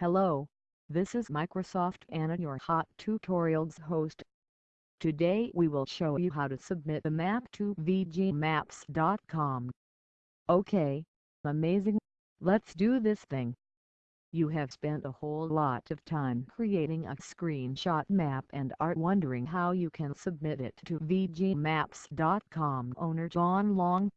Hello, this is Microsoft Anna your Hot Tutorials host. Today we will show you how to submit a map to VGMaps.com. Okay, amazing, let's do this thing. You have spent a whole lot of time creating a screenshot map and are wondering how you can submit it to VGMaps.com owner John Long.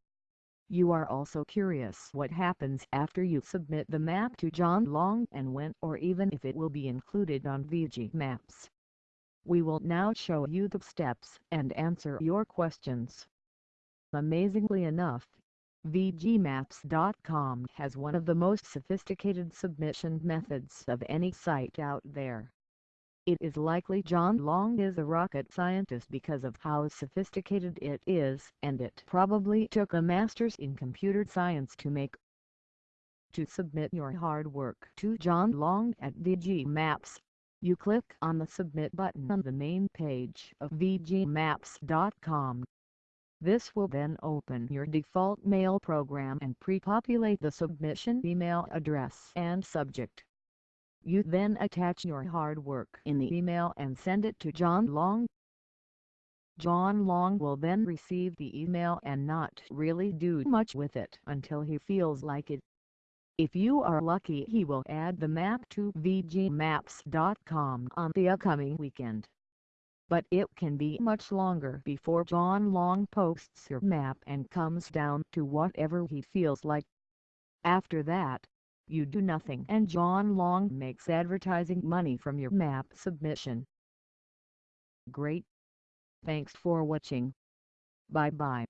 You are also curious what happens after you submit the map to John Long and when or even if it will be included on VG Maps. We will now show you the steps and answer your questions. Amazingly enough, VGMaps.com has one of the most sophisticated submission methods of any site out there. It is likely John Long is a rocket scientist because of how sophisticated it is and it probably took a master's in computer science to make. To submit your hard work to John Long at VG Maps, you click on the Submit button on the main page of VGMaps.com. This will then open your default mail program and pre-populate the submission email address and subject. You then attach your hard work in the email and send it to John Long. John Long will then receive the email and not really do much with it until he feels like it. If you are lucky he will add the map to VGMaps.com on the upcoming weekend. But it can be much longer before John Long posts your map and comes down to whatever he feels like. After that, you do nothing and John Long makes advertising money from your map submission. Great! Thanks for watching. Bye bye.